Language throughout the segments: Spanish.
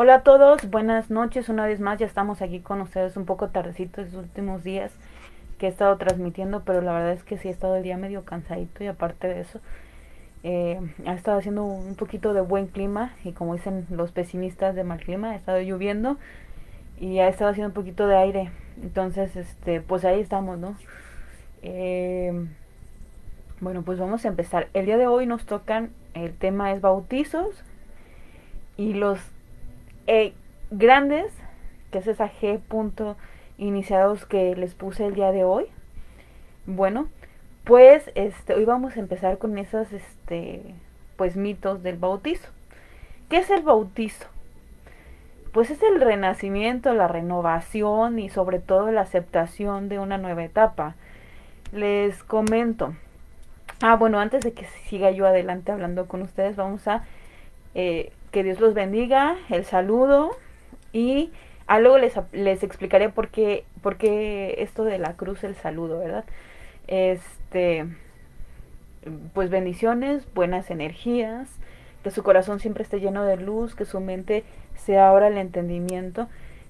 Hola a todos, buenas noches, una vez más ya estamos aquí con ustedes un poco tardecito estos últimos días que he estado transmitiendo, pero la verdad es que sí he estado el día medio cansadito y aparte de eso eh, ha estado haciendo un poquito de buen clima y como dicen los pesimistas de mal clima, ha estado lloviendo y ha estado haciendo un poquito de aire, entonces este pues ahí estamos, ¿no? Eh, bueno, pues vamos a empezar. El día de hoy nos tocan, el tema es bautizos y los e grandes, que es esa G punto iniciados que les puse el día de hoy. Bueno, pues este, hoy vamos a empezar con esos este, pues mitos del bautizo. ¿Qué es el bautizo? Pues es el renacimiento, la renovación y sobre todo la aceptación de una nueva etapa. Les comento. Ah, bueno, antes de que siga yo adelante hablando con ustedes, vamos a eh, que Dios los bendiga, el saludo y ah, luego les, les explicaré por qué, por qué esto de la cruz, el saludo, ¿verdad? Este, pues bendiciones, buenas energías, que su corazón siempre esté lleno de luz, que su mente se abra el entendimiento,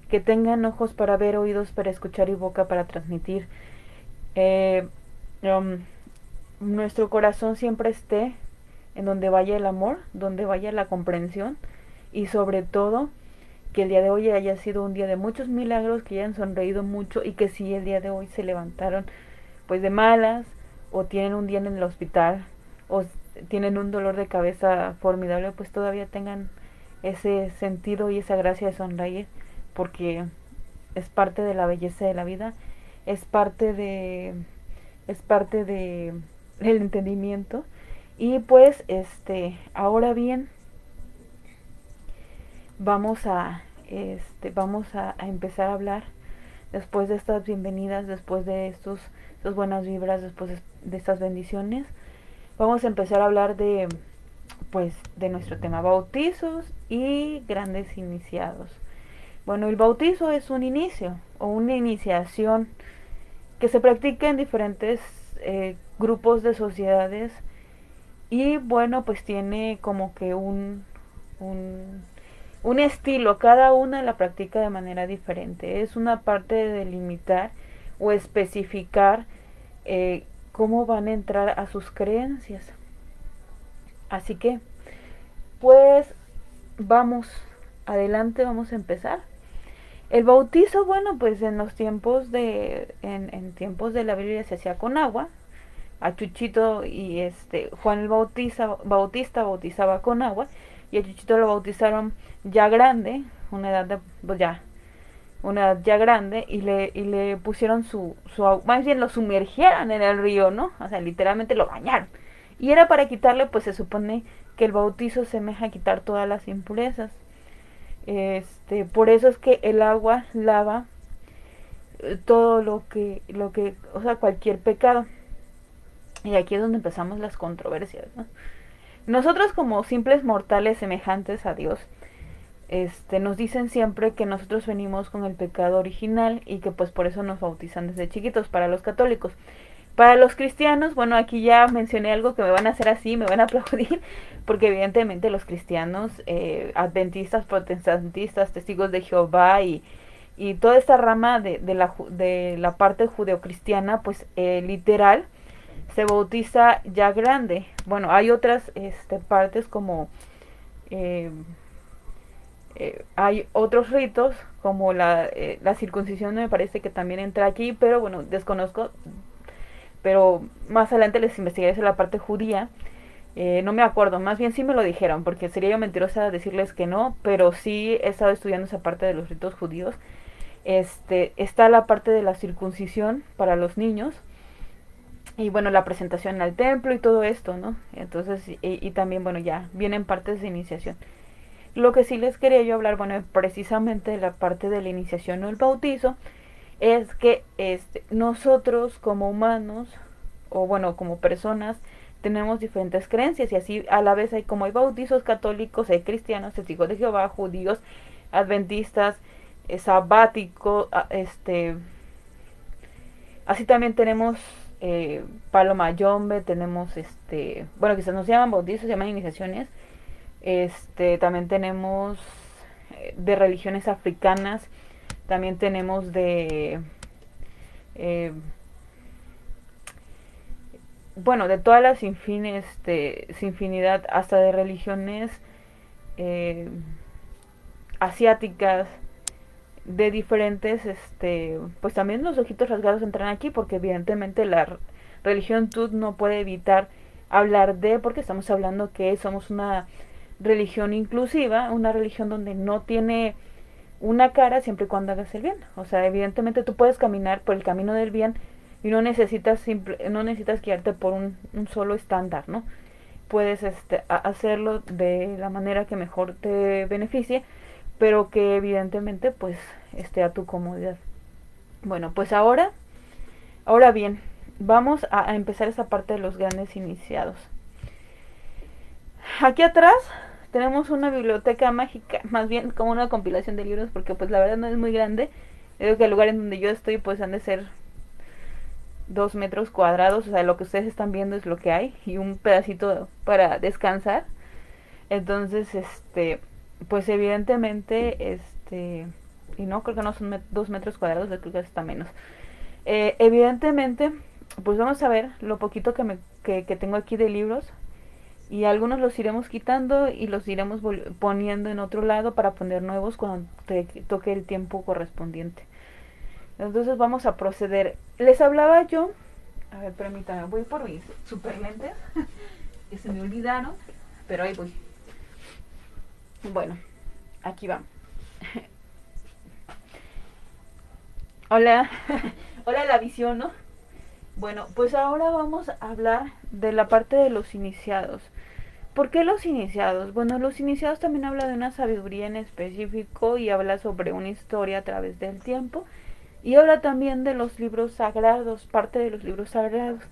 que tengan ojos para ver, oídos para escuchar y boca para transmitir. Eh, um, nuestro corazón siempre esté en donde vaya el amor, donde vaya la comprensión y sobre todo que el día de hoy haya sido un día de muchos milagros, que hayan sonreído mucho y que si el día de hoy se levantaron pues de malas o tienen un día en el hospital o tienen un dolor de cabeza formidable, pues todavía tengan ese sentido y esa gracia de sonreír porque es parte de la belleza de la vida, es parte de es parte de el entendimiento y pues, este, ahora bien, vamos a, este, vamos a, empezar a hablar después de estas bienvenidas, después de estos, estas buenas vibras, después de, estas bendiciones. Vamos a empezar a hablar de, pues, de nuestro tema bautizos y grandes iniciados. Bueno, el bautizo es un inicio o una iniciación que se practica en diferentes eh, grupos de sociedades y bueno, pues tiene como que un, un, estilo, cada una la practica de manera diferente. Es una parte de delimitar o especificar eh, cómo van a entrar a sus creencias. Así que, pues vamos adelante, vamos a empezar. El bautizo, bueno, pues en los tiempos de, en, en tiempos de la Biblia se hacía con agua, a Chuchito y este Juan el Bautista, Bautista bautizaba con agua y a Chuchito lo bautizaron ya grande, una edad de, pues ya, una edad ya grande y le, y le pusieron su, su, más bien lo sumergieron en el río, ¿no? O sea, literalmente lo bañaron. Y era para quitarle, pues se supone que el bautizo semeja a quitar todas las impurezas. Este, por eso es que el agua lava eh, todo lo que, lo que, o sea, cualquier pecado. Y aquí es donde empezamos las controversias. Nosotros como simples mortales semejantes a Dios, este, nos dicen siempre que nosotros venimos con el pecado original y que pues por eso nos bautizan desde chiquitos para los católicos. Para los cristianos, bueno, aquí ya mencioné algo que me van a hacer así, me van a aplaudir, porque evidentemente los cristianos, eh, adventistas, protestantistas, testigos de Jehová y, y toda esta rama de, de, la, de la parte judeocristiana, pues eh, literal, se bautiza ya grande. Bueno, hay otras este, partes como eh, eh, hay otros ritos como la, eh, la circuncisión me parece que también entra aquí, pero bueno, desconozco. Pero más adelante les investigaré sobre la parte judía. no me acuerdo, más bien sí me lo dijeron, porque sería yo mentirosa decirles que no, pero sí he estado estudiando esa parte de los ritos judíos. Este, está la parte de la circuncisión para los niños, y bueno, la presentación al templo y todo esto, ¿no? Entonces, y, también, bueno, ya vienen partes de iniciación. Lo que sí les quería yo hablar, bueno, precisamente de la parte de la iniciación o el bautizo, es que este, nosotros como humanos, o bueno, como personas, tenemos diferentes creencias y así a la vez hay como hay bautizos católicos, hay cristianos, testigos de Jehová, judíos, adventistas, eh, sabáticos, este, así también tenemos eh, Palo Mayombe, tenemos este, bueno, quizás no se llaman bautizos, se llaman iniciaciones. Este, también tenemos de religiones africanas, también tenemos de... Eh, bueno, de todas las infines, de, infinidad, hasta de religiones eh, asiáticas, de diferentes, este, pues también los ojitos rasgados entran aquí, porque evidentemente la religión Tut no puede evitar hablar de, porque estamos hablando que somos una religión inclusiva, una religión donde no tiene una cara siempre y cuando hagas el bien. O sea, evidentemente tú puedes caminar por el camino del bien y no necesitas simple, no necesitas guiarte por un, solo estándar, ¿no? Puedes este, hacerlo de la manera que mejor te beneficie, pero que evidentemente pues esté a tu comodidad. Bueno, pues ahora, ahora bien, vamos a, empezar esa parte de los grandes iniciados. Aquí atrás tenemos una biblioteca mágica, más bien como una compilación de libros, porque pues la verdad no es muy grande. Creo que el lugar en donde yo estoy pues han de ser dos metros cuadrados, o sea, lo que ustedes están viendo es lo que hay y un pedacito para descansar. Entonces, este, pues evidentemente, este, y no, creo que no son dos metros cuadrados, creo que está menos. Eh, evidentemente, pues vamos a ver lo poquito que, me, que, que tengo aquí de libros y algunos los iremos quitando y los iremos poniendo en otro lado para poner nuevos cuando te toque el tiempo correspondiente. Entonces vamos a proceder. Les hablaba yo, a ver, permítanme, voy por mis super lentes que se me olvidaron, pero ahí voy. Bueno, aquí va. Hola, hola la visión, ¿no? Bueno, pues ahora vamos a hablar de la parte de los iniciados. ¿Por qué los iniciados? Bueno, los iniciados también habla de una sabiduría en específico y habla sobre una historia a través del tiempo y habla también de los libros sagrados, parte de los libros sagrados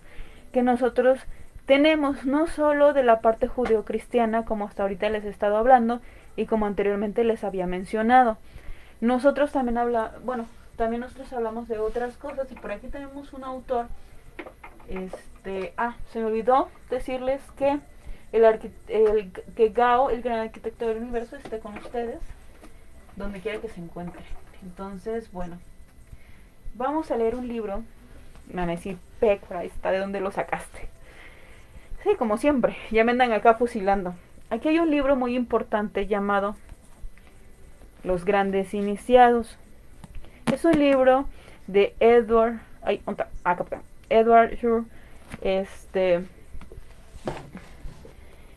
que nosotros tenemos, no solo de la parte judeocristiana como hasta ahorita les he estado hablando y como anteriormente les había mencionado. Nosotros también habla, bueno, también nosotros hablamos de otras cosas y por aquí tenemos un autor este, ah, se me olvidó decirles que el, que Gao, el gran arquitecto del universo, esté con ustedes, donde quiera que se encuentre. Entonces, bueno, vamos a leer un libro. Me van a decir, Peck, está, ¿de dónde lo sacaste? Sí, como siempre, ya me andan acá fusilando. Aquí hay un libro muy importante llamado Los Grandes Iniciados. Es un libro de Edward, ay, acá, Edward Shur, este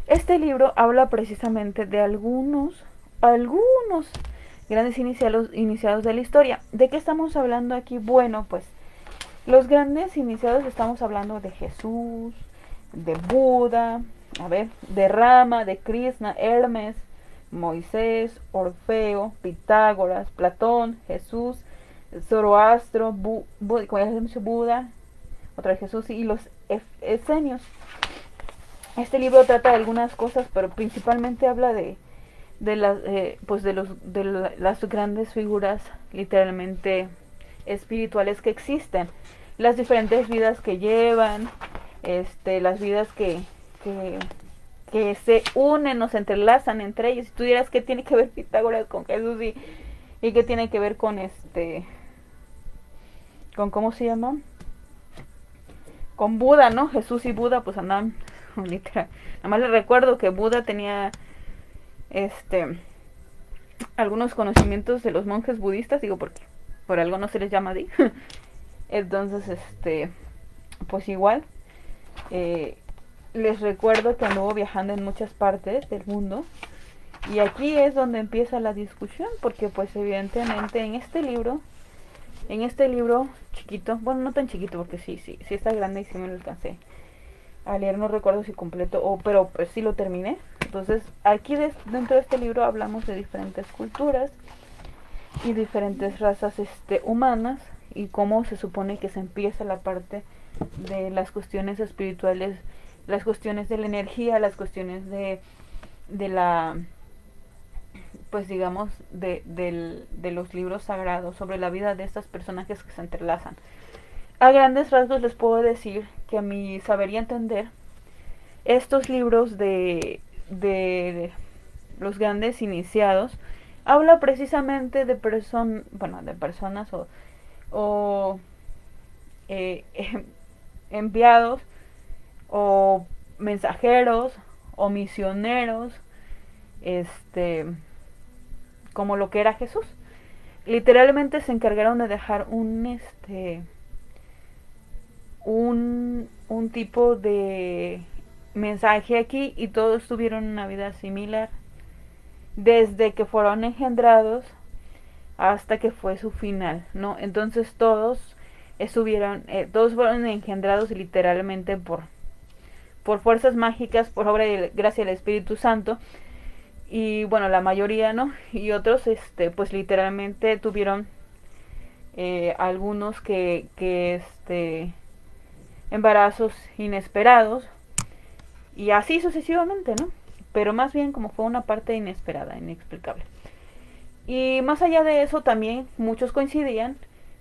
este libro habla precisamente de algunos, algunos grandes iniciados, iniciados de la historia. ¿De qué estamos hablando aquí? Bueno, pues los grandes iniciados estamos hablando de Jesús, de Buda, a ver, de Rama, de Krishna, Hermes, Moisés, Orfeo, Pitágoras, Platón, Jesús, Zoroastro, Bu, Buda, otra Jesús y los esenios. Este libro trata de algunas cosas, pero principalmente habla de, de las, eh, pues de los, de las grandes figuras literalmente espirituales que existen, las diferentes vidas que llevan, este, las vidas que, que, que se unen se entrelazan entre ellos. Si tú dirás que tiene que ver Pitágoras con Jesús y, y que tiene que ver con este, con cómo se llama, con Buda, ¿no? Jesús y Buda pues andan literal. Nada más les recuerdo que Buda tenía este algunos conocimientos de los monjes budistas, digo porque por algo no se les llama así. Entonces, este, pues igual, eh, les recuerdo que anduvo viajando en muchas partes del mundo. Y aquí es donde empieza la discusión, porque pues evidentemente en este libro, en este libro chiquito, bueno, no tan chiquito porque sí, sí, sí está grande y sí me lo alcancé a leer, no recuerdo si completo, o, pero pues sí lo terminé. Entonces, aquí dentro de este libro hablamos de diferentes culturas y diferentes razas este, humanas y cómo se supone que se empieza la parte de las cuestiones espirituales, las cuestiones de la energía, las cuestiones de, de la, pues digamos, de, de los libros sagrados, sobre la vida de estas personajes que se entrelazan. A grandes rasgos les puedo decir que a mi saber y entender, estos libros de, de los grandes iniciados habla precisamente de personas, bueno, de personas o, eh, enviados o mensajeros o misioneros, este, como lo que era Jesús. Literalmente se encargaron de dejar un, este, un, un tipo de mensaje aquí y todos tuvieron una vida similar desde que fueron engendrados hasta que fue su final, ¿no? Entonces todos estuvieron, eh, todos fueron engendrados literalmente por, por fuerzas mágicas, por obra y gracia del Espíritu Santo. Y bueno, la mayoría, ¿no? Y otros, este, pues literalmente tuvieron eh, algunos que, que, este, embarazos inesperados. Y así sucesivamente, ¿no? Pero más bien como fue una parte inesperada, inexplicable. Y más allá de eso también muchos coincidían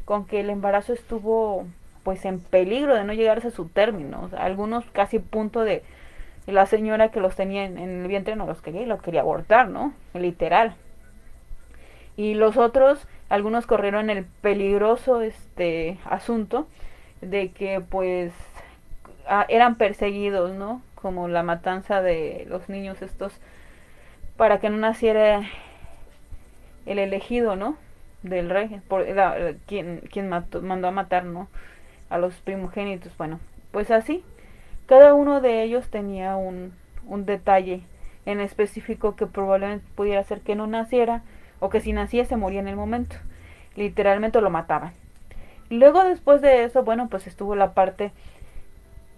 con que el embarazo estuvo pues en peligro de no llegarse a su término. algunos casi punto de la señora que los tenía en, el vientre no los quería y los quería abortar, ¿no? Literal. Y los otros, algunos corrieron el peligroso este asunto de que pues eran perseguidos, ¿no? Como la matanza de los niños estos para que no naciera el elegido, ¿no? del rey, por, quien, quien mandó a matar, ¿no? A los primogénitos. Bueno, pues así, cada uno de ellos tenía un, un detalle en específico que probablemente pudiera ser que no naciera o que si nacía se moría en el momento. Literalmente lo mataban. Luego después de eso, bueno, pues estuvo la parte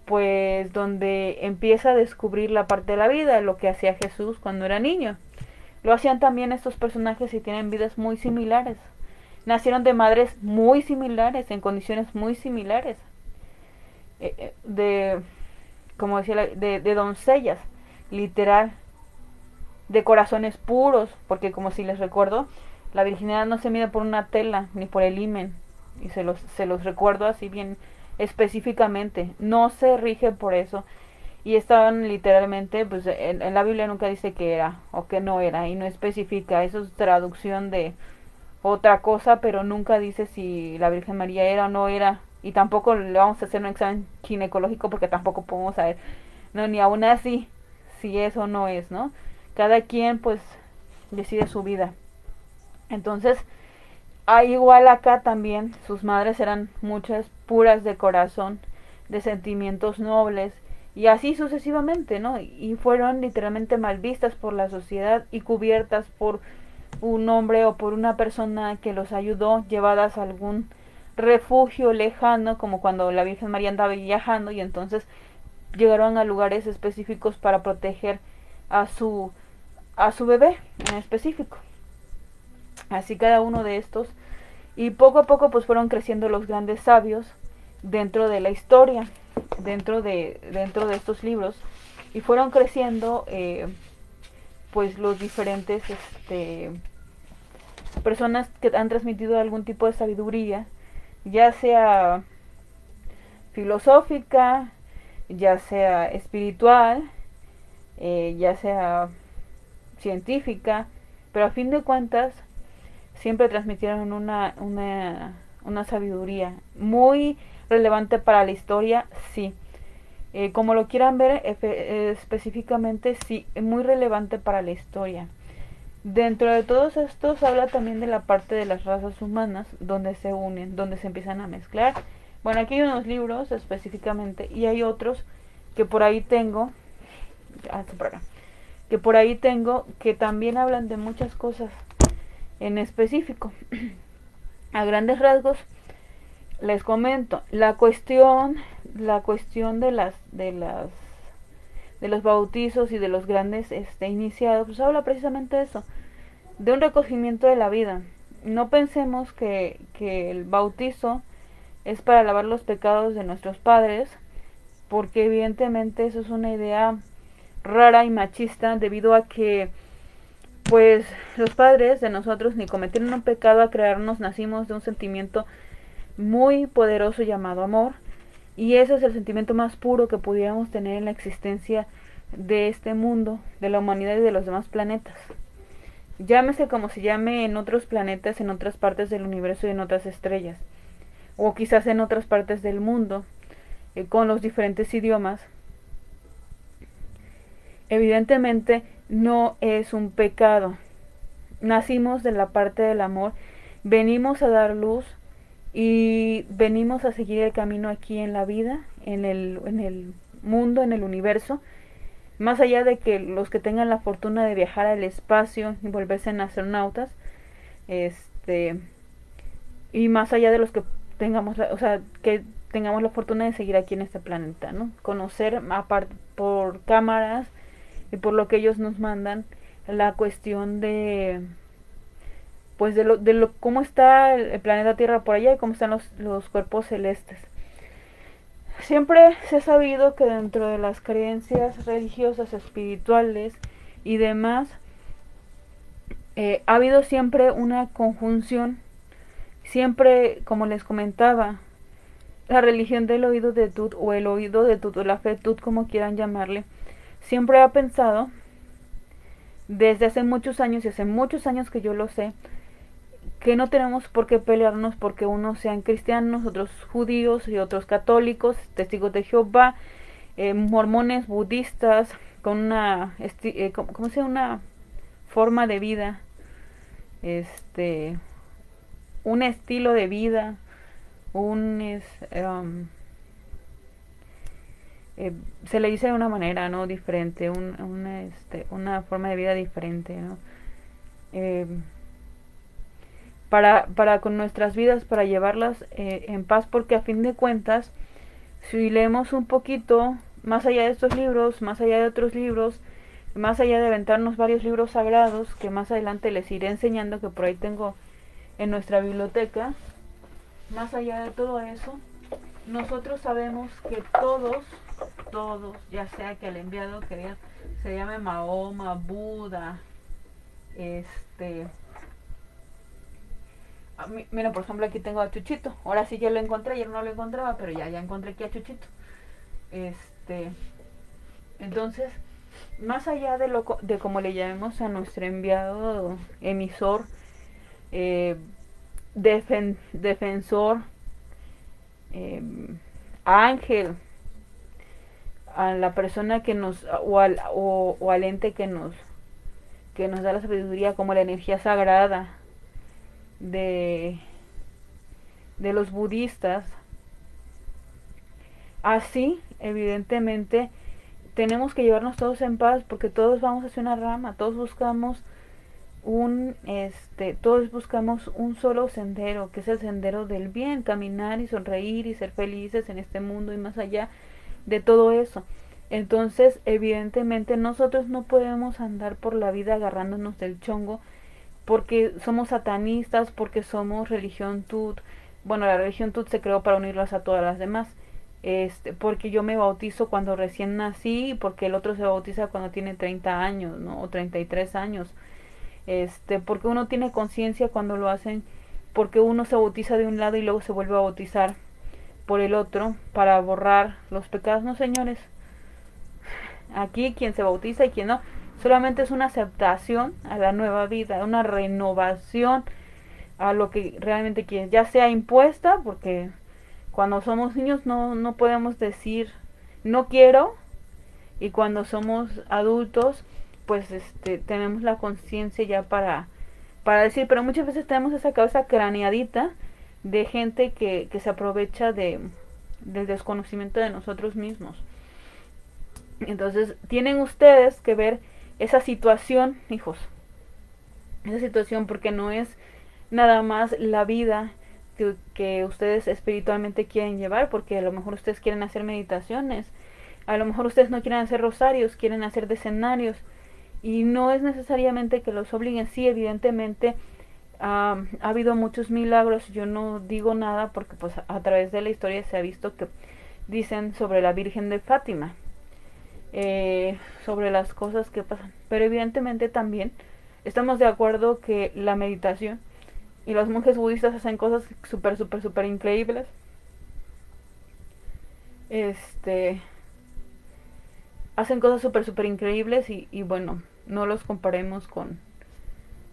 pues donde empieza a descubrir la parte de la vida, lo que hacía Jesús cuando era niño. Lo hacían también estos personajes y tienen vidas muy similares. Nacieron de madres muy similares, en condiciones muy similares. Eh, eh, de, como decía, de, de doncellas, literal. De corazones puros, porque como si les recuerdo, la virginidad no se mide por una tela ni por el imen. Y se los, se los recuerdo así bien específicamente. No se rige por eso y estaban literalmente, pues en, la Biblia nunca dice que era o que no era y no especifica, eso es traducción de otra cosa, pero nunca dice si la Virgen María era o no era y tampoco le vamos a hacer un examen ginecológico porque tampoco podemos saber, no, ni aún así si eso no es, ¿no? Cada quien pues decide su vida. Entonces, igual acá también sus madres eran muchas puras de corazón, de sentimientos nobles, y así sucesivamente, ¿no? Y fueron literalmente mal vistas por la sociedad y cubiertas por un hombre o por una persona que los ayudó, llevadas a algún refugio lejano, como cuando la Virgen María andaba viajando y entonces llegaron a lugares específicos para proteger a su a su bebé en específico. Así cada uno de estos y poco a poco pues fueron creciendo los grandes sabios dentro de la historia dentro de, dentro de estos libros y fueron creciendo eh, pues los diferentes este, personas que han transmitido algún tipo de sabiduría, ya sea filosófica, ya sea espiritual, eh, ya sea científica, pero a fin de cuentas siempre transmitieron una, una, una sabiduría muy relevante para la historia, sí. Eh, como lo quieran ver específicamente, sí, muy relevante para la historia. Dentro de todos estos habla también de la parte de las razas humanas, donde se unen, donde se empiezan a mezclar. Bueno, aquí hay unos libros específicamente y hay otros que por ahí tengo, ah, que por ahí tengo que también hablan de muchas cosas en específico. a grandes rasgos, les comento, la cuestión, la cuestión de las, de las, de los bautizos y de los grandes este, iniciados, pues habla precisamente de eso, de un recogimiento de la vida. No pensemos que, que el bautizo es para lavar los pecados de nuestros padres, porque evidentemente eso es una idea rara y machista debido a que pues los padres de nosotros ni cometieron un pecado a crearnos, nacimos de un sentimiento muy poderoso llamado amor y ese es el sentimiento más puro que pudiéramos tener en la existencia de este mundo, de la humanidad y de los demás planetas. llámese como se llame en otros planetas, en otras partes del universo y en otras estrellas, o quizás en otras partes del mundo, eh, con los diferentes idiomas, evidentemente no es un pecado. Nacimos de la parte del amor, venimos a dar luz y venimos a seguir el camino aquí en la vida, en el, en el mundo, en el universo, más allá de que los que tengan la fortuna de viajar al espacio y volverse en astronautas, este, y más allá de los que tengamos, o sea, que tengamos la fortuna de seguir aquí en este planeta, ¿no? Conocer aparte por cámaras y por lo que ellos nos mandan la cuestión de pues de lo, de lo cómo está el, planeta Tierra por allá y cómo están los, los cuerpos celestes. Siempre se ha sabido que dentro de las creencias religiosas, espirituales y demás, eh, ha habido siempre una conjunción, siempre, como les comentaba, la religión del oído de Tut o el oído de Tut o la fe Tut, como quieran llamarle, siempre ha pensado, desde hace muchos años y hace muchos años que yo lo sé, que no tenemos por qué pelearnos porque unos sean cristianos, otros judíos y otros católicos, testigos de Jehová, eh, mormones, budistas, con una, eh, ¿cómo se Una forma de vida, este, un estilo de vida, un, es, um, se le dice de una manera, ¿no? Diferente, un, una, este, una forma de vida diferente, ¿no? Para, para con nuestras vidas, para llevarlas eh, en paz, porque a fin de cuentas, si leemos un poquito, más allá de estos libros, más allá de otros libros, más allá de aventarnos varios libros sagrados, que más adelante les iré enseñando, que por ahí tengo en nuestra biblioteca, más allá de todo eso, nosotros sabemos que todos, todos, ya sea que el enviado que se llame Mahoma, Buda, este, Mira, por ejemplo, aquí tengo a Chuchito. Ahora sí ya lo encontré, ayer no lo encontraba, pero ya, ya encontré aquí a Chuchito. Este, entonces, más allá de lo de como le llamemos a nuestro enviado emisor, eh, defensor, em, ángel, a la persona que nos o al, o, o al ente que nos que nos da la sabiduría como la energía sagrada de, de los budistas. Así, evidentemente, tenemos que llevarnos todos en paz porque todos vamos hacia una rama, todos buscamos un este todos buscamos un solo sendero, que es el sendero del bien, caminar y sonreír y ser felices en este mundo y más allá de todo eso. Entonces, evidentemente nosotros no podemos andar por la vida agarrándonos del chongo porque somos satanistas, porque somos religión tut. Bueno, la religión tut se creó para unirlas a todas las demás. Este, porque yo me bautizo cuando recién nací, porque el otro se bautiza cuando tiene 30 años, ¿no? O 33 años. Este, porque uno tiene conciencia cuando lo hacen, porque uno se bautiza de un lado y luego se vuelve a bautizar por el otro para borrar los pecados, no señores. Aquí quien se bautiza y quien no Solamente es una aceptación a la nueva vida, una renovación a lo que realmente quieres, ya sea impuesta, porque cuando somos niños no, no podemos decir no quiero, y cuando somos adultos, pues este, tenemos la conciencia ya para, para decir, pero muchas veces tenemos esa cabeza craneadita de gente que, que se aprovecha de, del desconocimiento de nosotros mismos. Entonces, tienen ustedes que ver esa situación, hijos. Esa situación porque no es nada más la vida que, ustedes espiritualmente quieren llevar, porque a lo mejor ustedes quieren hacer meditaciones, a lo mejor ustedes no quieren hacer rosarios, quieren hacer decenarios, y no es necesariamente que los obliguen, sí, evidentemente ha habido muchos milagros, yo no digo nada porque pues a través de la historia se ha visto que dicen sobre la Virgen de Fátima, eh, sobre las cosas que pasan. Pero evidentemente también estamos de acuerdo que la meditación y los monjes budistas hacen cosas súper, súper, súper increíbles. Este. Hacen cosas súper, súper increíbles y, y bueno, no los comparemos con,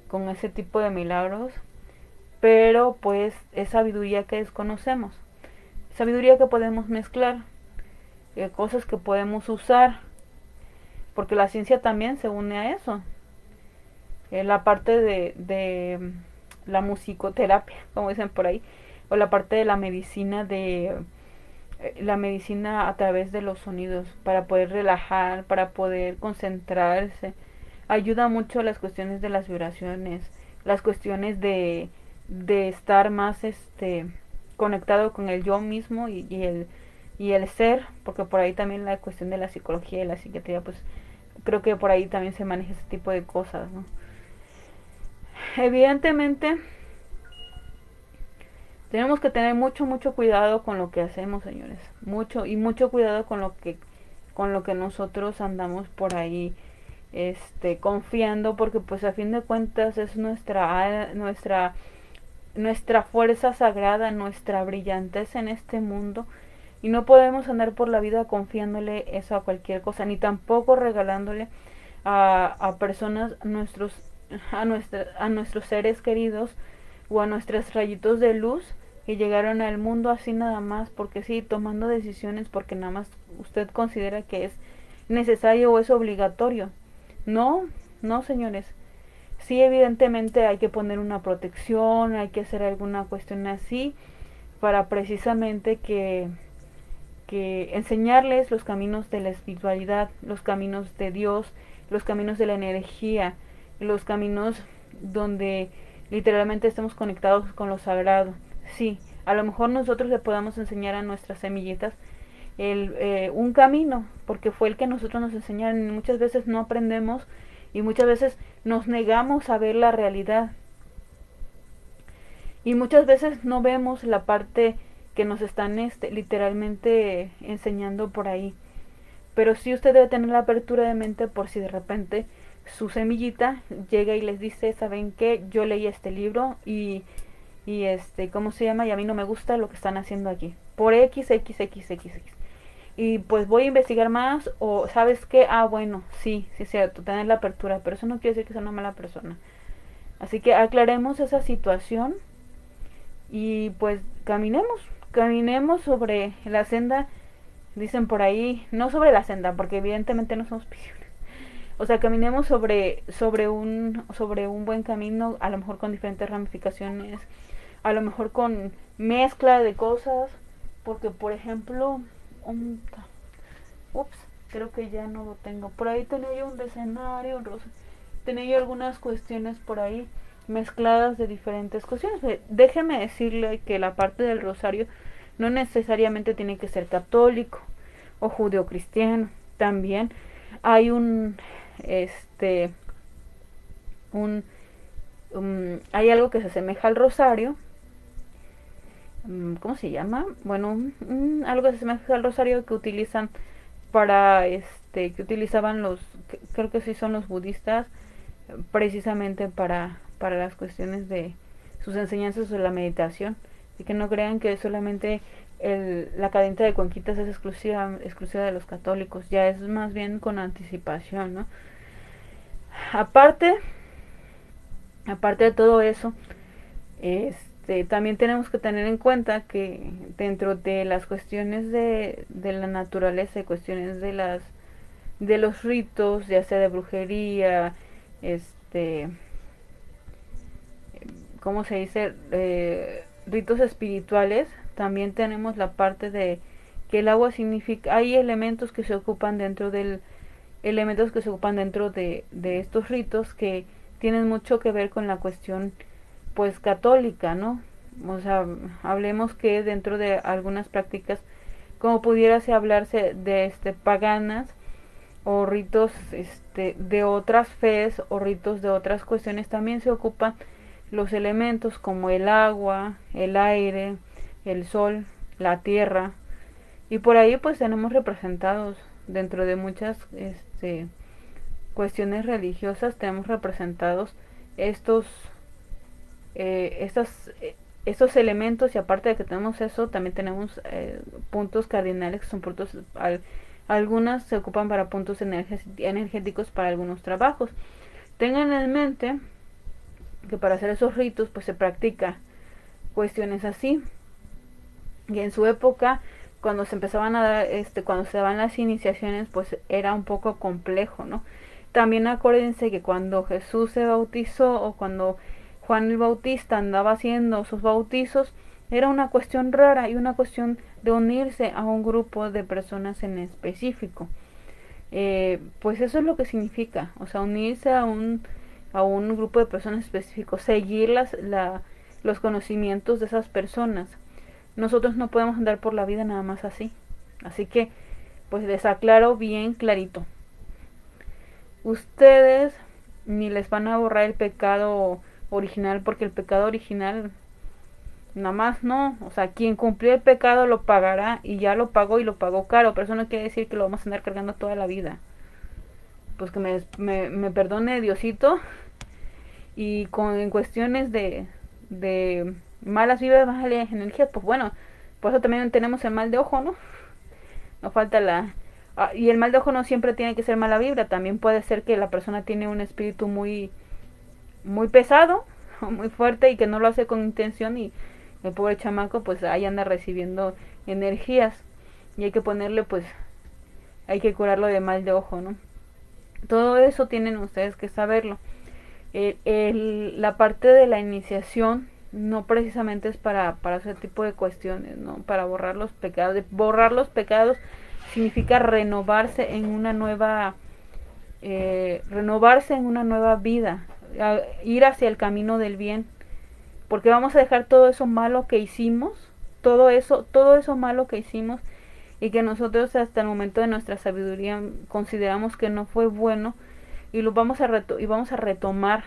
con ese tipo de milagros, pero pues es sabiduría que desconocemos, sabiduría que podemos mezclar, eh, cosas que podemos usar, porque la ciencia también se une a eso. Eh, la parte de, de mm, la musicoterapia, como dicen por ahí, o la parte de la medicina de eh, la medicina a través de los sonidos para poder relajar, para poder concentrarse. Ayuda mucho las cuestiones de las vibraciones, las cuestiones de, de estar más este conectado con el yo mismo y, y, el y el ser, porque por ahí también la cuestión de la psicología y la psiquiatría, pues creo que por ahí también se maneja ese tipo de cosas, ¿no? Evidentemente, tenemos que tener mucho, mucho cuidado con lo que hacemos, señores. Mucho y mucho cuidado con lo que con lo que nosotros andamos por ahí este confiando porque pues a fin de cuentas es nuestra nuestra nuestra fuerza sagrada, nuestra brillantez en este mundo y no podemos andar por la vida confiándole eso a cualquier cosa ni tampoco regalándole a, a personas nuestros a, nuestra, a nuestros seres queridos o a nuestros rayitos de luz que llegaron al mundo así nada más, porque sí, tomando decisiones porque nada más usted considera que es necesario o es obligatorio. No, no, señores. Sí, evidentemente hay que poner una protección, hay que hacer alguna cuestión así para precisamente que que enseñarles los caminos de la espiritualidad, los caminos de Dios, los caminos de la energía, los caminos donde literalmente estemos conectados con lo sagrado. Sí, a lo mejor nosotros le podamos enseñar a nuestras semillitas el, eh, un camino, porque fue el que nosotros nos enseñaron muchas veces no aprendemos y muchas veces nos negamos a ver la realidad. Y muchas veces no vemos la parte que nos están este, literalmente enseñando por ahí. Pero sí usted debe tener la apertura de mente por si de repente su semillita llega y les dice, ¿saben qué? Yo leí este libro y y este, ¿cómo se llama? Y a mí no me gusta lo que están haciendo aquí. Por X, X, X, X. Y pues voy a investigar más o sabes qué, ah, bueno, sí, sí es cierto, tener la apertura, pero eso no quiere decir que sea una mala persona. Así que aclaremos esa situación y pues caminemos, caminemos sobre la senda, dicen por ahí, no sobre la senda, porque evidentemente no somos visibles. O sea, caminemos sobre, sobre, un, sobre un buen camino, a lo mejor con diferentes ramificaciones, a lo mejor con mezcla de cosas, porque por ejemplo, un, ups, creo que ya no lo tengo. Por ahí tenía yo un decenario, tenía yo algunas cuestiones por ahí mezcladas de diferentes cuestiones. Eh, déjeme decirle que la parte del rosario no necesariamente tiene que ser católico o judeocristiano. También hay un este un, hay algo que se asemeja al rosario mm, ¿cómo se llama? Bueno, algo que se asemeja al rosario que utilizan para este que utilizaban los creo que sí son los budistas precisamente para para las cuestiones de sus enseñanzas sobre la meditación. Y que no crean que solamente la cadena de cuenquitas es exclusiva exclusiva de los católicos ya es más bien con anticipación no aparte, aparte de todo eso, este, también tenemos que tener en cuenta que dentro de las cuestiones de, de la naturaleza y cuestiones de las de los ritos, ya sea de brujería, este, ¿cómo se dice? Eh, ritos espirituales, también tenemos la parte de que el agua significa, hay elementos que se ocupan dentro del elementos que se ocupan dentro de, de estos ritos que tienen mucho que ver con la cuestión pues católica, ¿no? O sea, hablemos que dentro de algunas prácticas como pudiera hablarse de este paganas o ritos este de otras fes o ritos de otras cuestiones también se ocupan los elementos como el agua, el aire, el sol, la tierra. Y por ahí pues tenemos representados dentro de muchas este, cuestiones religiosas tenemos representados estos eh, eh, elementos. Y aparte de que tenemos eso también tenemos eh, puntos cardinales que son puntos algunas se ocupan para puntos energéticos para algunos trabajos. Tengan en mente que para hacer esos ritos pues se practica cuestiones así. Y en su época, cuando se empezaban a dar, este, cuando se daban las iniciaciones, pues era un poco complejo, ¿no? También acuérdense que cuando Jesús se bautizó o cuando Juan el Bautista andaba haciendo sus bautizos, era una cuestión rara y una cuestión de unirse a un grupo de personas en específico. Eh, pues eso es lo que significa, o sea, unirse a un, a un grupo de personas específicos, seguir las, la, los conocimientos de esas personas. Nosotros no podemos andar por la vida nada más así. Así que, pues les aclaro bien clarito. Ustedes ni les van a borrar el pecado original porque el pecado original nada más no, o sea, quien cumplió el pecado lo pagará y ya lo pagó y lo pagó caro, pero eso no quiere decir que lo vamos a andar cargando toda la vida. Pues que me, me, perdone Diosito. Y con en cuestiones de, de malas vibras, malas energías, pues bueno, por eso también tenemos el mal de ojo, ¿no? No falta la... Ah, y el mal de ojo no siempre tiene que ser mala vibra, también puede ser que la persona tiene un espíritu muy, muy pesado, muy fuerte y que no lo hace con intención y el pobre chamaco pues ahí anda recibiendo energías. Y hay que ponerle pues hay que curarlo de mal de ojo no todo eso tienen ustedes que saberlo. El, la parte de la iniciación no precisamente es para, para ese tipo de cuestiones no para borrar los pecados borrar los pecados significa renovarse en una nueva eh, renovarse en una nueva vida ir hacia el camino del bien. Porque vamos a dejar todo eso malo que hicimos, todo eso, todo eso malo que hicimos y que nosotros hasta el momento de nuestra sabiduría consideramos que no fue bueno y lo vamos a y vamos a retomar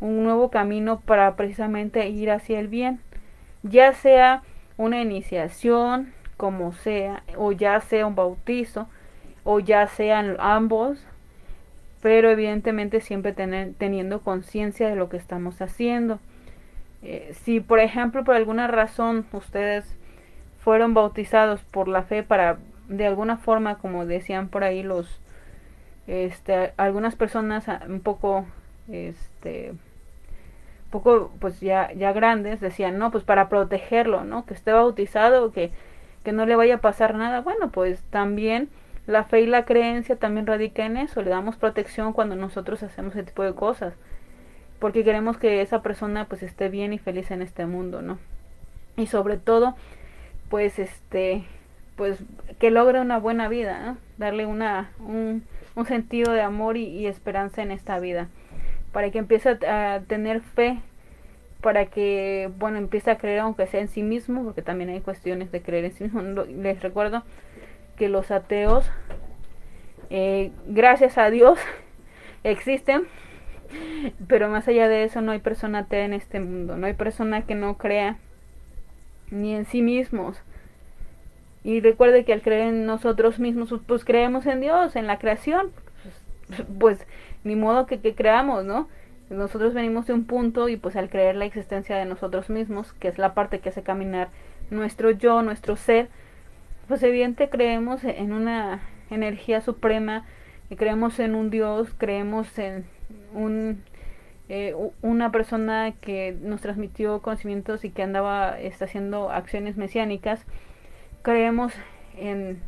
un nuevo camino para precisamente ir hacia el bien, ya sea una iniciación, como sea, o ya sea un bautizo, o ya sean ambos, pero evidentemente siempre tener, teniendo conciencia de lo que estamos haciendo. Eh, si por ejemplo por alguna razón ustedes fueron bautizados por la fe para de alguna forma como decían por ahí los este algunas personas ah, un poco este poco pues ya ya grandes decían no pues para protegerlo no que esté bautizado que que no le vaya a pasar nada bueno pues también la fe y la creencia también radica en eso le damos protección cuando nosotros hacemos ese tipo de cosas porque queremos que esa persona pues esté bien y feliz en este mundo, ¿no? Y sobre todo, pues este, pues que logre una buena vida, darle una, un, un sentido de amor y, y, esperanza en esta vida, para que empiece a, a, tener fe, para que, bueno, empiece a creer aunque sea en sí mismo, porque también hay cuestiones de creer en sí mismo. Les recuerdo que los ateos, eh, gracias a Dios, existen pero más allá de eso no hay persona atea en este mundo, no hay persona que no crea ni en sí mismos. Y recuerde que al creer en nosotros mismos, pues creemos en Dios, en la creación. Pues ni modo que, que creamos, ¿no? Nosotros venimos de un punto y pues al creer la existencia de nosotros mismos, que es la parte que hace caminar nuestro yo, nuestro ser, pues evidente creemos en una energía suprema, y creemos en un Dios, creemos en un, eh, una persona que nos transmitió conocimientos y que andaba está haciendo acciones mesiánicas, creemos en,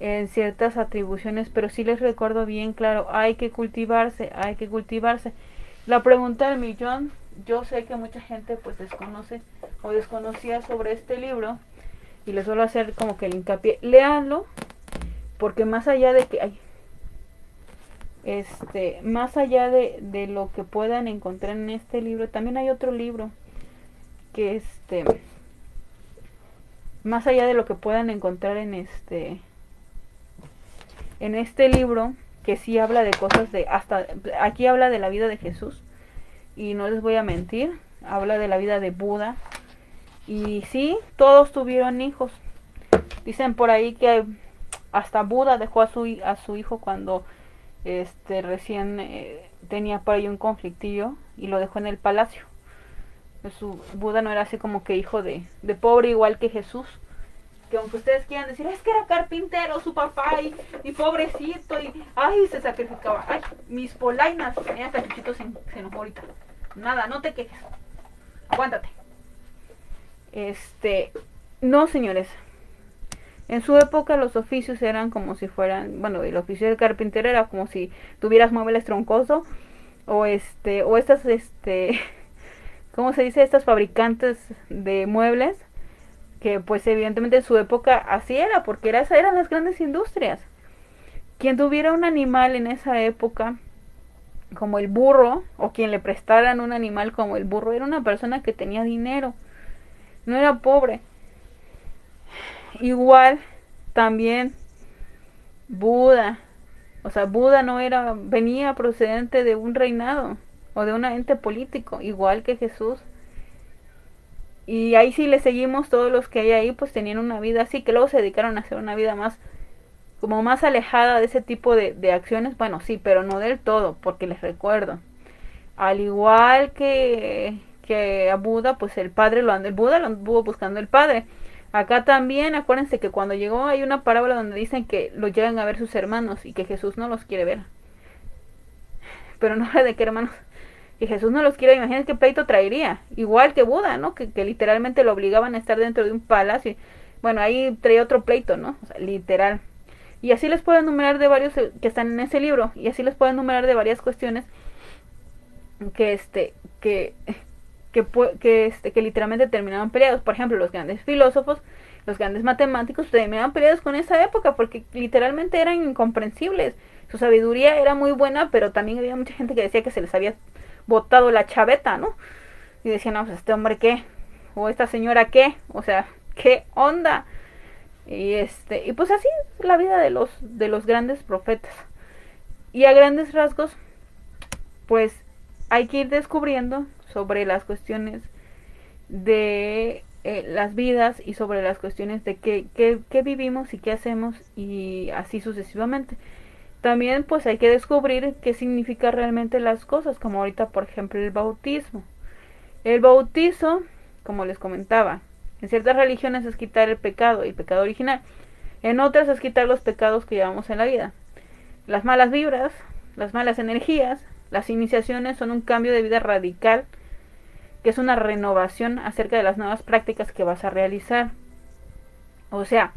en ciertas atribuciones, pero sí les recuerdo bien claro, hay que cultivarse, hay que cultivarse. La pregunta del millón, yo sé que mucha gente pues desconoce o desconocía sobre este libro y les suelo hacer como que el hincapié, leanlo, porque más allá de que hay este, más allá de, de lo que puedan encontrar en este libro, también hay otro libro que este, más allá de lo que puedan encontrar en este, en este libro, que sí habla de cosas de, hasta, aquí habla de la vida de Jesús, y no les voy a mentir, habla de la vida de Buda, y sí, todos tuvieron hijos. Dicen por ahí que hasta Buda dejó a su, a su hijo cuando este recién eh, tenía por ahí un conflictillo y lo dejó en el palacio. Su Buda no era así como que hijo de, de pobre igual que Jesús. Que aunque ustedes quieran decir, es que era carpintero su papá y, y pobrecito y ay se sacrificaba. Ay, mis polainas, tenía cachuchitos se, se enojó nada, no te quejes. Aguántate. Este, no, señores. En su época los oficios eran como si fueran, bueno, el oficio del carpintero era como si tuvieras muebles troncoso o este o estas este ¿cómo se dice? Estas fabricantes de muebles que pues evidentemente en su época así era, porque esas eran las grandes industrias. Quien tuviera un animal en esa época como el burro o quien le prestaran un animal como el burro era una persona que tenía dinero, no era pobre. Igual también Buda, o sea, Buda no era venía procedente de un reinado o de un ente político, igual que Jesús. Y ahí sí le seguimos todos los que hay ahí, pues tenían una vida así, que luego se dedicaron a hacer una vida más como más alejada de ese tipo de, de acciones, bueno, sí, pero no del todo, porque les recuerdo. Al igual que, que a Buda, pues el padre lo andó, el Buda lo anduvo buscando el padre. Acá también, acuérdense que cuando llegó hay una parábola donde dicen que lo llegan a ver sus hermanos y que Jesús no los quiere ver. Pero no de qué hermanos. Que Jesús no los quiere, imagínense qué pleito traería. Igual que Buda, ¿no? Que, literalmente lo obligaban a estar dentro de un palacio. Bueno, ahí traía otro pleito, ¿no? O sea, literal. Y así les puedo enumerar de varios eh, que están en ese libro. Y así les puedo enumerar de varias cuestiones que este, que, que, que, este, que literalmente terminaban peleados. Por ejemplo, los grandes filósofos, los grandes matemáticos terminaban peleados con esa época porque literalmente eran incomprensibles. Su sabiduría era muy buena, pero también había mucha gente que decía que se les había botado la chaveta, ¿no? Y decían, no, pues este hombre qué, o esta señora qué, o sea, qué onda. Y este, y pues así es la vida de los de los grandes profetas. Y a grandes rasgos, pues hay que ir descubriendo sobre las cuestiones de eh, las vidas y sobre las cuestiones de qué, qué, qué vivimos y qué hacemos y así sucesivamente. También pues hay que descubrir qué significa realmente las cosas, como ahorita por ejemplo el bautismo. El bautizo, como les comentaba, en ciertas religiones es quitar el pecado, el pecado original. En otras es quitar los pecados que llevamos en la vida. Las malas vibras, las malas energías, las iniciaciones son un cambio de vida radical, que es una renovación acerca de las nuevas prácticas que vas a realizar. O sea,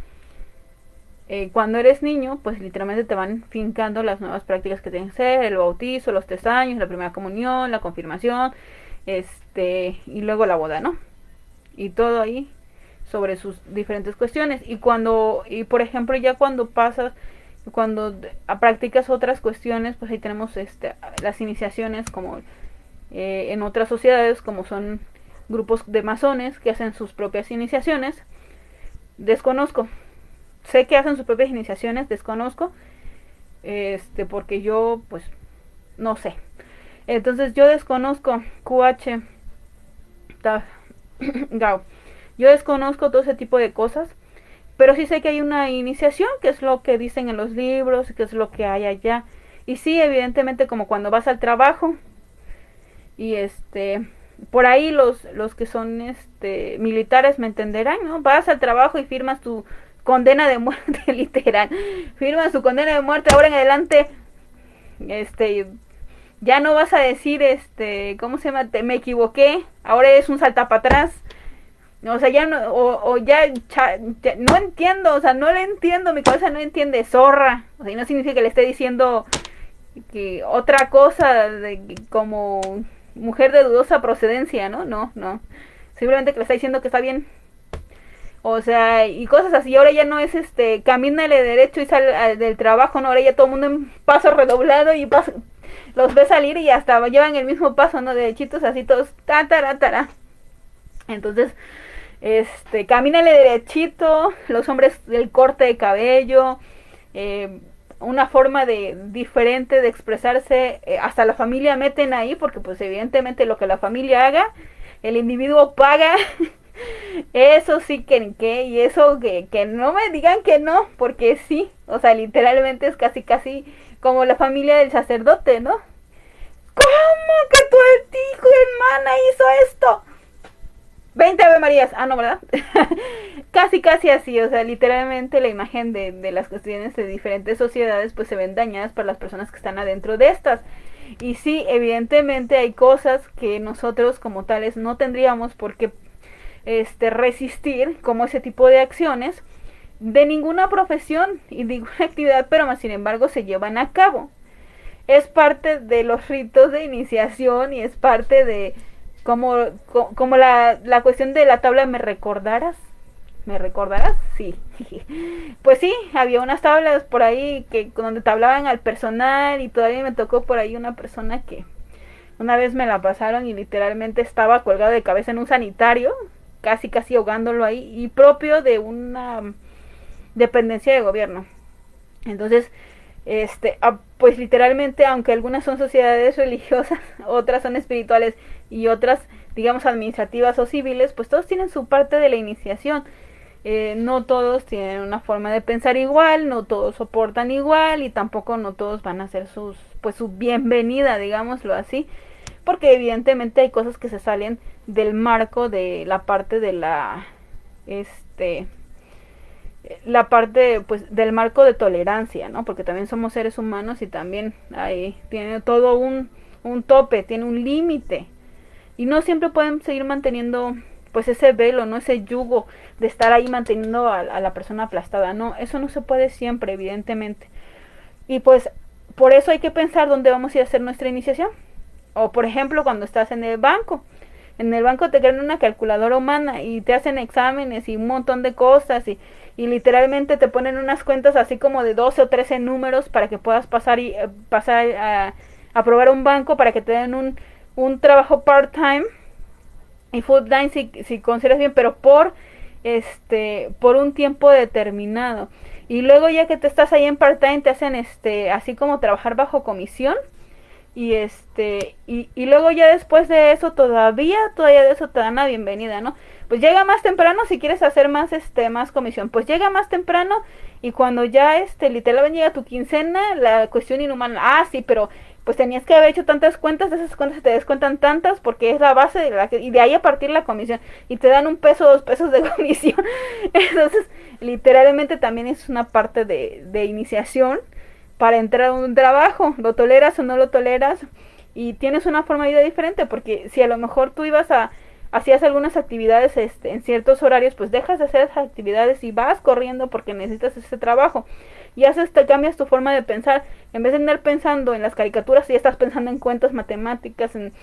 eh, cuando eres niño, pues literalmente te van fincando las nuevas prácticas que tienen que ser, el bautizo, los tres años, la primera comunión, la confirmación, este, y luego la boda, ¿no? y todo ahí sobre sus diferentes cuestiones y cuando y por ejemplo ya cuando pasas cuando practicas otras cuestiones pues ahí tenemos este las iniciaciones como eh, en otras sociedades como son grupos de masones que hacen sus propias iniciaciones desconozco sé que hacen sus propias iniciaciones desconozco este porque yo pues no sé entonces yo desconozco QH Gao. Yo desconozco todo ese tipo de cosas, pero sí sé que hay una iniciación, que es lo que dicen en los libros, que es lo que hay allá. Y sí, evidentemente como cuando vas al trabajo y este por ahí los los que son este militares me entenderán, ¿no? Vas al trabajo y firmas tu condena de muerte literal. Firmas tu condena de muerte ahora en adelante este ya no vas a decir, este, ¿cómo se llama? me equivoqué, ahora es un salta para atrás. O sea, ya no, o, ya, no entiendo, o sea, no le entiendo, mi cabeza no entiende, zorra. O sea, y no significa que le esté diciendo que otra cosa de, como mujer de dudosa procedencia, ¿no? No, no. Simplemente que le está diciendo que está bien. O sea, y cosas así. Ahora ya no es este, camínale derecho y sale del trabajo, no. Ahora ya todo el mundo en paso redoblado y paso, los ve salir y hasta llevan el mismo paso, ¿no? Derechitos así todos, ta, Entonces, este, camínale derechito, los hombres del corte de cabello, eh, una forma de diferente de expresarse, eh, hasta la familia meten ahí, porque pues evidentemente lo que la familia haga, el individuo paga. Eso sí que, que y eso que, que no me digan que no, porque sí, o sea, literalmente es casi casi como la familia del sacerdote, ¿no? ¿Cómo que tu hijo hermana hizo esto? 20 Ave Marías. Ah, no, ¿verdad? casi, casi así. O sea, literalmente la imagen de, de, las cuestiones de diferentes sociedades pues se ven dañadas para las personas que están adentro de estas. Y sí, evidentemente hay cosas que nosotros como tales no tendríamos por qué este, resistir, como ese tipo de acciones, de ninguna profesión y ninguna actividad, pero más sin embargo se llevan a cabo. Es parte de los ritos de iniciación y es parte de como, como la, la cuestión de la tabla me recordarás. ¿Me recordarás? Sí. Pues sí, había unas tablas por ahí que donde te hablaban al personal y todavía me tocó por ahí una persona que una vez me la pasaron y literalmente estaba colgado de cabeza en un sanitario, casi casi ahogándolo ahí y propio de una dependencia de gobierno. Entonces, este, ah, pues literalmente, aunque algunas son sociedades religiosas, otras son espirituales y otras, digamos, administrativas o civiles, pues todos tienen su parte de la iniciación. Eh, no todos tienen una forma de pensar igual, no todos soportan igual y tampoco no todos van a hacer sus, pues su bienvenida, digámoslo así, porque evidentemente hay cosas que se salen del marco de la parte de la, este, la parte pues del marco de tolerancia, ¿no? Porque también somos seres humanos y también ahí tiene todo un, un tope, tiene un límite. Y no siempre pueden seguir manteniendo pues ese velo, no ese yugo de estar ahí manteniendo a, la persona aplastada. No, eso no se puede siempre, evidentemente. Y pues por eso hay que pensar dónde vamos a ir a hacer nuestra iniciación. O por ejemplo, cuando estás en el banco. En el banco te crean una calculadora humana y te hacen exámenes y un montón de cosas y y literalmente te ponen unas cuentas así como de 12 o 13 números para que puedas pasar y eh, pasar a, a, probar un banco para que te den un, un trabajo part-time y full-time si, si consideras bien, pero por este por un tiempo determinado. Y luego ya que te estás ahí en part-time te hacen este así como trabajar bajo comisión y este y, y luego ya después de eso todavía todavía de eso te dan la bienvenida, ¿no? Pues llega más temprano si quieres hacer más este más comisión pues llega más temprano y cuando ya este literalmente llega tu quincena la cuestión inhumana ah sí pero pues tenías que haber hecho tantas cuentas de esas cuentas te descuentan tantas porque es la base de la que, y de ahí a partir la comisión y te dan un peso dos pesos de comisión. Entonces literalmente también es una parte de, de iniciación para entrar a un trabajo lo toleras o no lo toleras y tienes una forma de vida diferente porque si a lo mejor tú ibas a hacías algunas actividades este, en ciertos horarios, pues dejas de hacer esas actividades y vas corriendo porque necesitas ese trabajo. Y haces, te cambias tu forma de pensar. En vez de andar pensando en las caricaturas, ya estás pensando en cuentas matemáticas, en,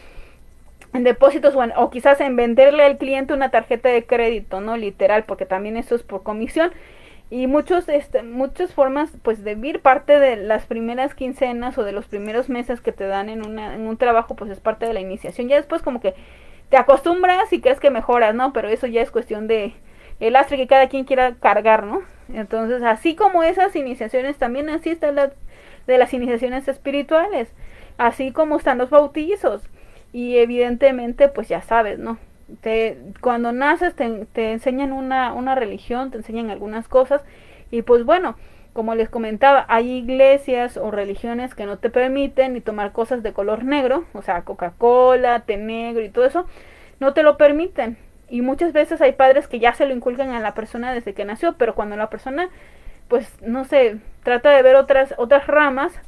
en depósitos o, o, quizás en venderle al cliente una tarjeta de crédito, ¿no? Literal, porque también eso es por comisión. Y muchos, este, muchas formas, pues, de vivir parte de las primeras quincenas o de los primeros meses que te dan en, una, en un trabajo, pues es parte de la iniciación. Ya después como que te acostumbras y crees que mejoras, ¿no? Pero eso ya es cuestión de el lastre que cada quien quiera cargar, ¿no? Entonces, así como esas iniciaciones, también así están las de las iniciaciones espirituales, así como están los bautizos. Y evidentemente, pues ya sabes, ¿no? Te, cuando naces te, te enseñan una, una religión, te enseñan algunas cosas y pues bueno, como les comentaba, hay iglesias o religiones que no te permiten ni tomar cosas de color negro, o sea, Coca-Cola, té negro y todo eso, no te lo permiten. Y muchas veces hay padres que ya se lo inculcan a la persona desde que nació, pero cuando la persona, pues, no sé, trata de ver otras, otras ramas,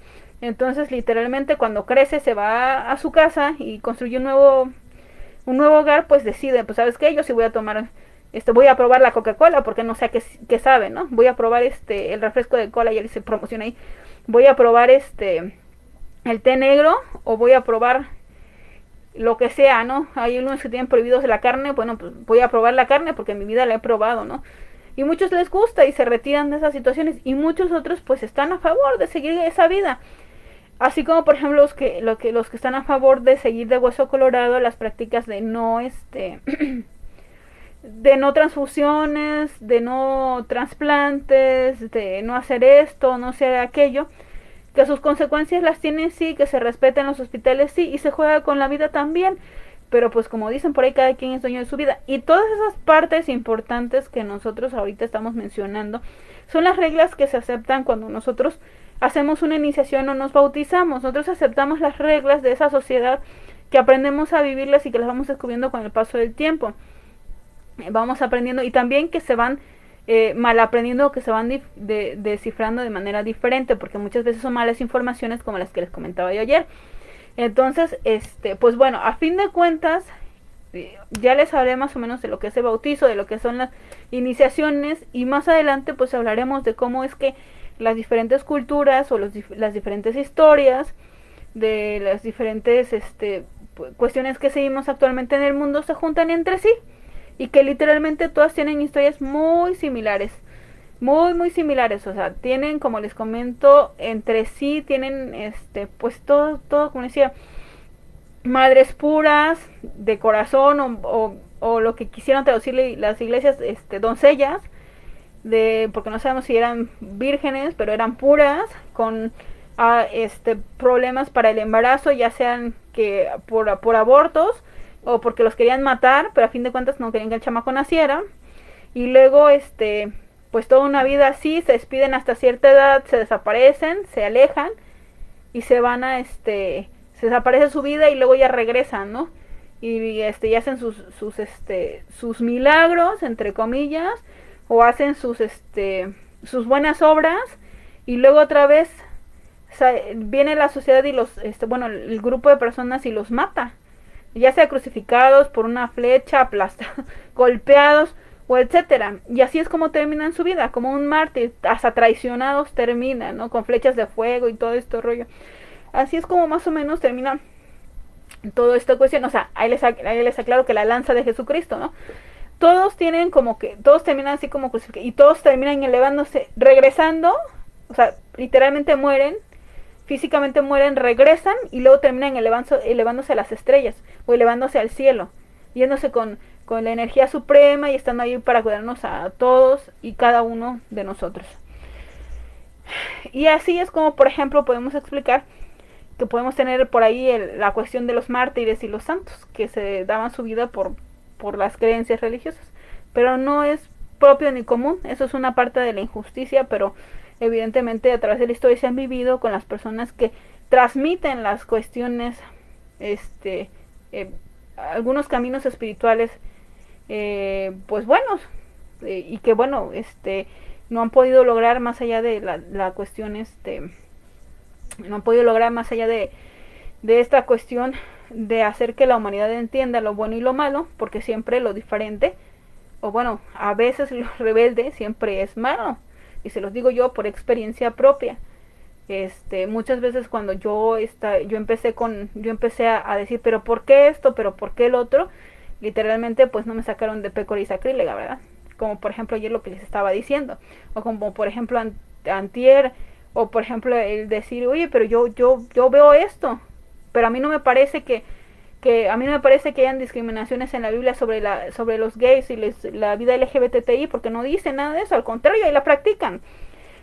entonces literalmente cuando crece se va a su casa y construye un nuevo, un nuevo hogar, pues decide, pues, ¿sabes qué? Yo sí voy a tomar este, voy a probar la Coca-Cola porque no sé qué, qué, sabe, ¿no? Voy a probar este, el refresco de cola, ya se promociona ahí. Voy a probar este, el té negro o voy a probar lo que sea, ¿no? Hay unos que tienen prohibidos la carne, bueno, pues voy a probar la carne porque en mi vida la he probado, ¿no? Y muchos les gusta y se retiran de esas situaciones y muchos otros pues están a favor de seguir esa vida. Así como por ejemplo los que, que, los que están a favor de seguir de hueso colorado las prácticas de no este de no transfusiones, de no trasplantes, de no hacer esto, no hacer aquello, que sus consecuencias las tienen sí, que se respeten los hospitales sí, y se juega con la vida también. Pero pues como dicen por ahí, cada quien es dueño de su vida. Y todas esas partes importantes que nosotros ahorita estamos mencionando son las reglas que se aceptan cuando nosotros hacemos una iniciación o nos bautizamos. Nosotros aceptamos las reglas de esa sociedad que aprendemos a vivirlas y que las vamos descubriendo con el paso del tiempo vamos aprendiendo y también que se van eh, mal aprendiendo que se van de, descifrando de manera diferente porque muchas veces son malas informaciones como las que les comentaba yo ayer. Entonces, este, pues bueno, a fin de cuentas, eh, ya les hablé más o menos de lo que es el bautizo, de lo que son las iniciaciones y más adelante pues hablaremos de cómo es que las diferentes culturas o los, las diferentes historias de las diferentes este, cuestiones que seguimos actualmente en el mundo se juntan entre sí y que literalmente todas tienen historias muy similares muy muy similares o sea tienen como les comento entre sí tienen este pues todo todo como decía madres puras de corazón o, o, lo que quisieron traducirle las iglesias este doncellas de porque no sabemos si eran vírgenes pero eran puras con ah, este problemas para el embarazo ya sean que por, por abortos o porque los querían matar pero a fin de cuentas no querían que el chamaco naciera. Y luego este pues toda una vida así, se despiden hasta cierta edad, se desaparecen, se alejan y se van a este, se desaparece su vida y luego ya regresan, ¿no? Y este, y hacen sus, sus, este, sus milagros, entre comillas, o hacen sus, este, sus buenas obras. Y luego otra vez viene la sociedad y los, este, bueno, el grupo de personas y los mata, ya sea crucificados por una flecha, aplastados, golpeados, o etcétera. Y así es como terminan su vida, como un mártir, hasta traicionados terminan, ¿no? Con flechas de fuego y todo este rollo. Así es como más o menos termina todo esta cuestión. O sea, ahí les, ahí les aclaro que la lanza de Jesucristo, ¿no? Todos tienen como que, todos terminan así como y todos terminan elevándose, regresando, o sea, literalmente mueren, físicamente mueren, regresan y luego terminan elevándose, elevándose a las estrellas o elevándose al cielo, yéndose con con la energía suprema y estando ahí para cuidarnos a todos y cada uno de nosotros. Y así es como, por ejemplo, podemos explicar que podemos tener por ahí la cuestión de los mártires y los santos, que se daban su vida por, por las creencias religiosas. Pero no es propio ni común, eso es una parte de la injusticia, pero evidentemente a través de la historia se han vivido con las personas que transmiten las cuestiones, este, eh, algunos caminos espirituales eh, pues buenos eh, y que bueno este no han podido lograr más allá de la, cuestión este no han podido lograr más allá de, de esta cuestión de hacer que la humanidad entienda lo bueno y lo malo porque siempre lo diferente o bueno a veces lo rebelde siempre es malo y se los digo yo por experiencia propia. Este muchas veces cuando yo está yo empecé con yo empecé a, decir pero por qué esto pero por qué el otro literalmente pues no me sacaron de pécora y sacrílega, ¿verdad? Como por ejemplo ayer lo que les estaba diciendo, o como por ejemplo antier, o por ejemplo el decir, oye, pero yo, yo, yo veo esto, pero a mí no me parece que, que a mí no me parece que hayan discriminaciones en la Biblia sobre la sobre los gays y les, la vida LGBTI porque no dice nada de eso, al contrario, ahí la practican.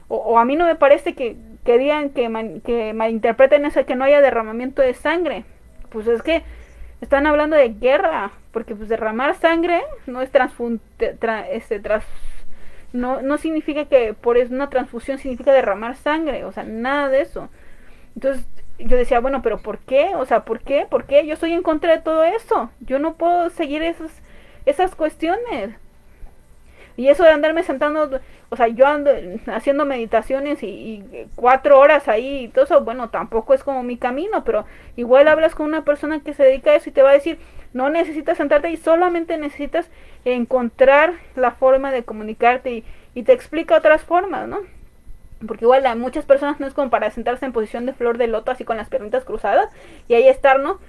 O, a mí no me parece que, que digan que, que malinterpreten eso, que no haya derramamiento de sangre. Pues es que están hablando de guerra, porque pues derramar sangre no es transfun este, no, no significa que por una transfusión significa derramar sangre, o sea, nada de eso. Entonces yo decía, bueno, pero ¿por qué? O sea, ¿por qué? ¿Por qué? Yo estoy en contra de todo eso. Yo no puedo seguir esas, esas cuestiones. Y eso de andarme sentando, o sea, yo ando haciendo meditaciones y, cuatro horas ahí y todo eso, bueno, tampoco es como mi camino, pero igual hablas con una persona que se dedica a eso y te va a decir, no necesitas sentarte y solamente necesitas encontrar la forma de comunicarte y, y te explica otras formas, ¿no? Porque igual a muchas personas no es como para sentarse en posición de flor de loto así con las piernitas cruzadas y ahí estar, ¿no?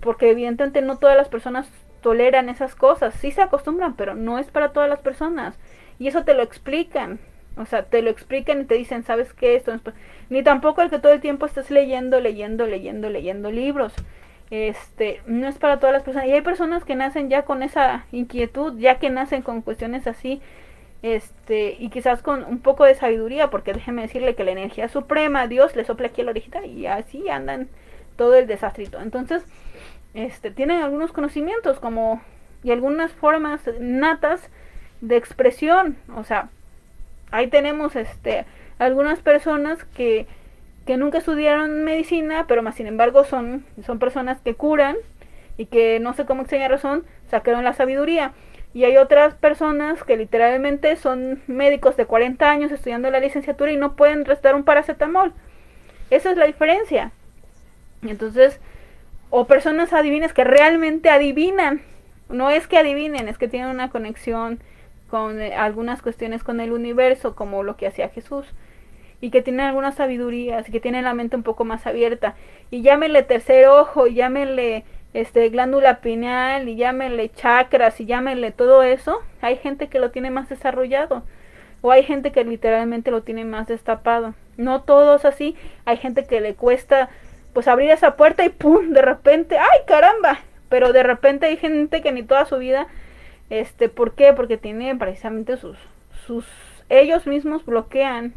Porque evidentemente no todas las personas toleran esas cosas, sí se acostumbran, pero no es para todas las personas. Y eso te lo explican. O sea, te lo explican y te dicen, ¿sabes qué? Esto Ni tampoco el que todo el tiempo estés leyendo, leyendo, leyendo, leyendo libros. Este, no es para todas las personas. Y hay personas que nacen ya con esa inquietud, ya que nacen con cuestiones así, este, y quizás con un poco de sabiduría, porque déjeme decirle que la energía suprema, Dios le sopla aquí a la orejita y así andan todo el desastrito. Entonces, este, tienen algunos conocimientos como y algunas formas natas de expresión. O sea, ahí tenemos este, algunas personas que, que nunca estudiaron medicina, pero más sin embargo son, son personas que curan y que no sé cómo extraña razón sacaron la sabiduría. Y hay otras personas que literalmente son médicos de 40 años estudiando la licenciatura y no pueden restar un paracetamol. Esa es la diferencia. Entonces, o personas adivinas que realmente adivinan. No es que adivinen, es que tienen una conexión con eh, algunas cuestiones con el universo, como lo que hacía Jesús, y que tienen algunas sabidurías, y que tienen la mente un poco más abierta. Y llámenle tercer ojo, y llámenle este, glándula pineal, y llámenle chakras, y llámenle todo eso. Hay gente que lo tiene más desarrollado, o hay gente que literalmente lo tiene más destapado. No todos así, hay gente que le cuesta pues abrir esa puerta y pum, de repente, ¡ay caramba! Pero de repente hay gente que ni toda su vida este, ¿por qué? Porque tienen precisamente sus, sus, ellos mismos bloquean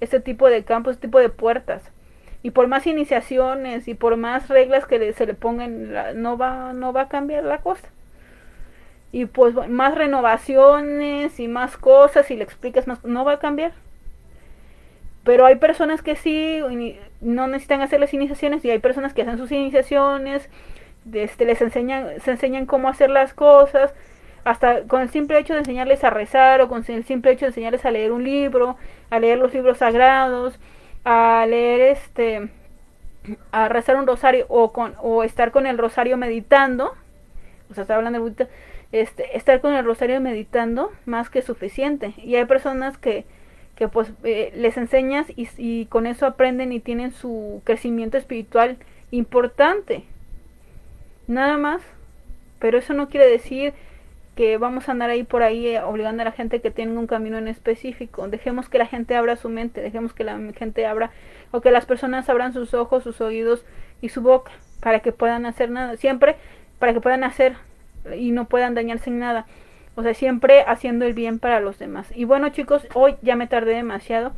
este tipo de campos, este tipo de puertas. Y por más iniciaciones y por más reglas que se le pongan, no va, no va a cambiar la cosa. Y pues más renovaciones y más cosas y le explicas más, no va a cambiar. Pero hay personas que sí, no necesitan hacer las iniciaciones y hay personas que hacen sus iniciaciones, este, les enseñan, se enseñan cómo hacer las cosas, hasta con el simple hecho de enseñarles a rezar o con el simple hecho de enseñarles a leer un libro, a leer los libros sagrados, a leer este a rezar un rosario o con o estar con el rosario meditando, o sea, está hablando de este estar con el rosario meditando más que suficiente. Y hay personas que que pues eh, les enseñas y, y con eso aprenden y tienen su crecimiento espiritual importante. Nada más. Pero eso no quiere decir que vamos a andar ahí por ahí eh, obligando a la gente que tenga un camino en específico. Dejemos que la gente abra su mente, dejemos que la gente abra o que las personas abran sus ojos, sus oídos y su boca para que puedan hacer nada, siempre para que puedan hacer y no puedan dañarse en nada. O sea, siempre haciendo el bien para los demás. Y bueno, chicos, hoy ya me tardé demasiado.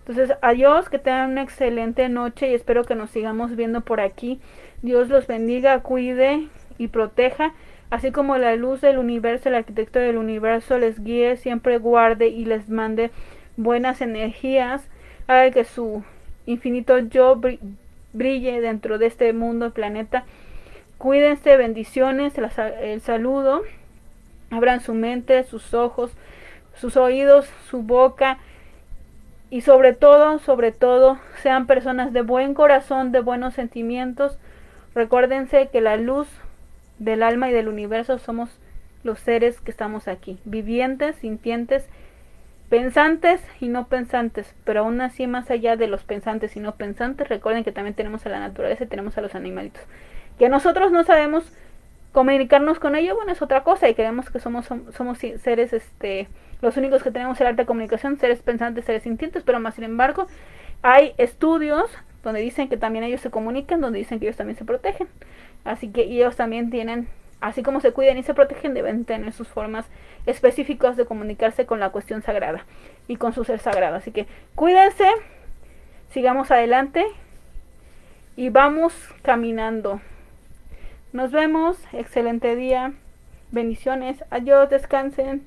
Entonces, adiós, que tengan una excelente noche y espero que nos sigamos viendo por aquí. Dios los bendiga, cuide y proteja así como la luz del universo, el arquitecto del universo les guíe, siempre guarde y les mande buenas energías, haga que su infinito yo brille dentro de este mundo, planeta. Cuídense, bendiciones, el saludo, abran su mente, sus ojos, sus oídos, su boca y sobre todo, sobre todo, sean personas de buen corazón, de buenos sentimientos. Recuérdense que la luz del alma y del universo somos los seres que estamos aquí, vivientes, sintientes, pensantes y no pensantes, pero aún así más allá de los pensantes y no pensantes, recuerden que también tenemos a la naturaleza y tenemos a los animalitos. Que nosotros no sabemos comunicarnos con ellos, bueno, es otra cosa y creemos que somos, somos seres, este, los únicos que tenemos el arte de comunicación, seres pensantes, seres sintientes, pero más sin embargo hay estudios donde dicen que también ellos se comunican, donde dicen que ellos también se protegen. Así que ellos también tienen, así como se cuidan y se protegen, deben tener sus formas específicas de comunicarse con la cuestión sagrada y con su ser sagrado. Así que cuídense, sigamos adelante y vamos caminando. Nos vemos, excelente día, bendiciones, adiós, descansen.